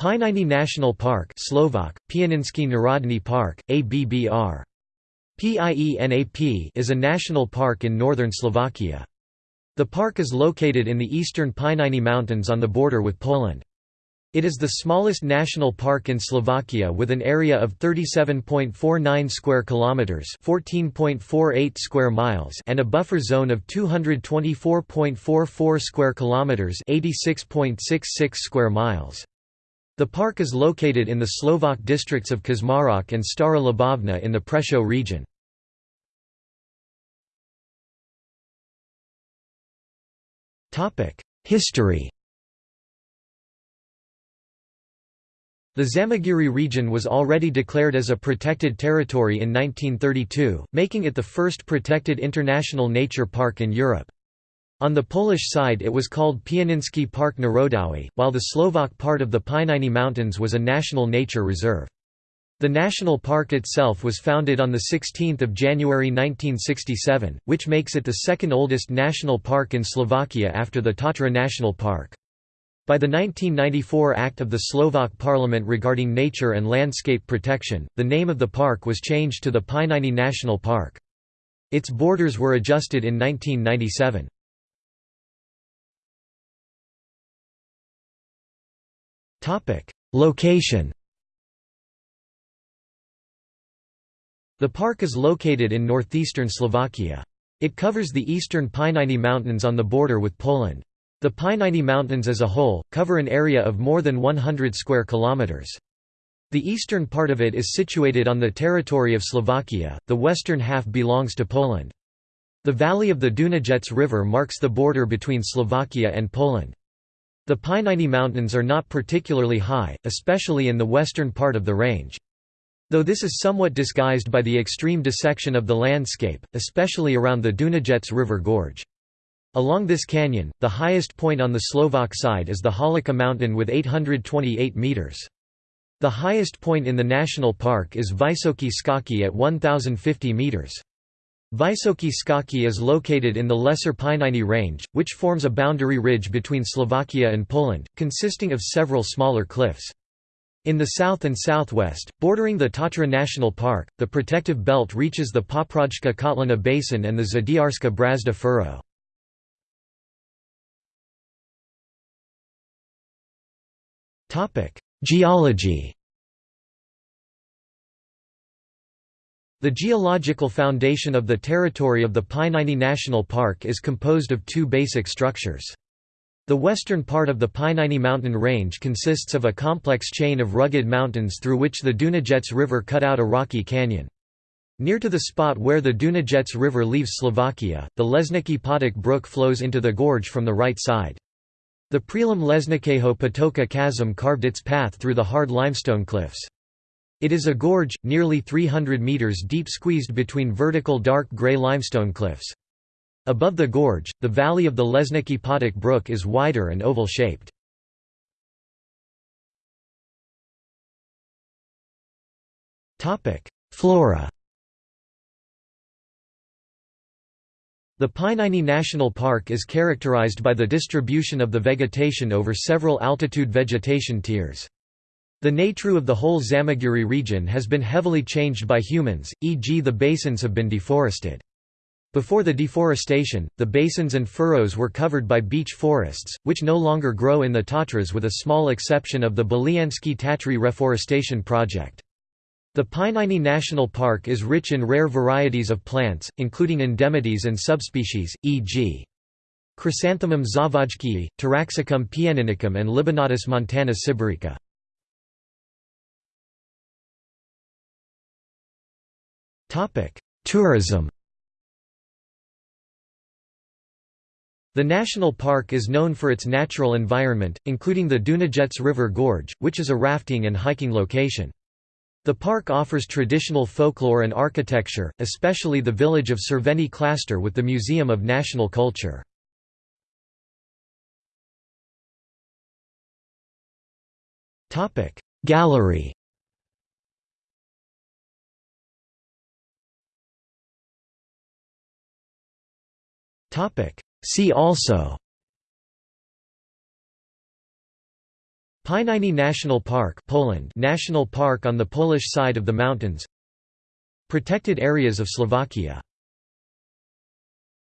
Pieniny National Park Slovak, Narodny Park, ABBR. PIENAP is a national park in northern Slovakia. The park is located in the eastern Pieniny Mountains on the border with Poland. It is the smallest national park in Slovakia with an area of 37.49 square kilometers, 14.48 square miles, and a buffer zone of 224.44 square kilometers, 86.66 square miles. The park is located in the Slovak districts of Kežmarok and Stara Ľubovňa in the Prešov region. History The Zamagurie region was already declared as a protected territory in 1932, making it the first protected international nature park in Europe. On the Polish side it was called Pieniński Park Narodowy, while the Slovak part of the Pieniny Mountains was a national nature reserve. The national park itself was founded on 16 January 1967, which makes it the second oldest national park in Slovakia after the Tatra National Park. By the 1994 Act of the Slovak Parliament regarding nature and landscape protection, the name of the park was changed to the Pieniny National Park. Its borders were adjusted in 1997. Location The park is located in northeastern Slovakia. It covers the eastern Pieniny Mountains on the border with Poland. The Pieniny Mountains as a whole, cover an area of more than 100 square kilometers. The eastern part of it is situated on the territory of Slovakia, the western half belongs to Poland. The valley of the Dunajec River marks the border between Slovakia and Poland. The Pieniny Mountains are not particularly high, especially in the western part of the range. Though this is somewhat disguised by the extreme dissection of the landscape, especially around the Dunajec River Gorge. Along this canyon, the highest point on the Slovak side is the Holica mountain with 828 metres. The highest point in the national park is Vysoké Skalky at 1050 metres. Vysoké Skalky is located in the Lesser Pieniny Range, which forms a boundary ridge between Slovakia and Poland, consisting of several smaller cliffs. In the south and southwest, bordering the Tatra National Park, the protective belt reaches the Poprojka Kotlina Basin and the Zadiarska Brazda furrow. Geology The geological foundation of the territory of the Pieniny National Park is composed of two basic structures. The western part of the Pieniny mountain range consists of a complex chain of rugged mountains through which the Dunajec River cut out a rocky canyon. Near to the spot where the Dunajec River leaves Slovakia, the Lesnický potok brook flows into the gorge from the right side. The Prelom Lesnického potoka chasm carved its path through the hard limestone cliffs. It is a gorge, nearly 300 metres deep squeezed between vertical dark grey limestone cliffs. Above the gorge, the valley of the Lesnický potok brook is wider and oval-shaped. Flora The Pieniny National Park is characterized by the distribution of the vegetation over several altitude vegetation tiers. The nature of the whole Zamagurie region has been heavily changed by humans, e.g. the basins have been deforested. Before the deforestation, the basins and furrows were covered by beech forests, which no longer grow in the Tatras with a small exception of the Belianske Tatry reforestation project. The Pieniny National Park is rich in rare varieties of plants, including endemities and subspecies, e.g. Chrysanthemum zawadskii, Taraxacum pieninicum and Libanotis montana sibirica. Tourism The national park is known for its natural environment, including the Dunajec River Gorge, which is a rafting and hiking location. The park offers traditional folklore and architecture, especially the village of Červený Klášter with the Museum of National Culture. Gallery See also. Pieniny National Park Poland. National Park on the Polish side of the mountains. Protected areas of Slovakia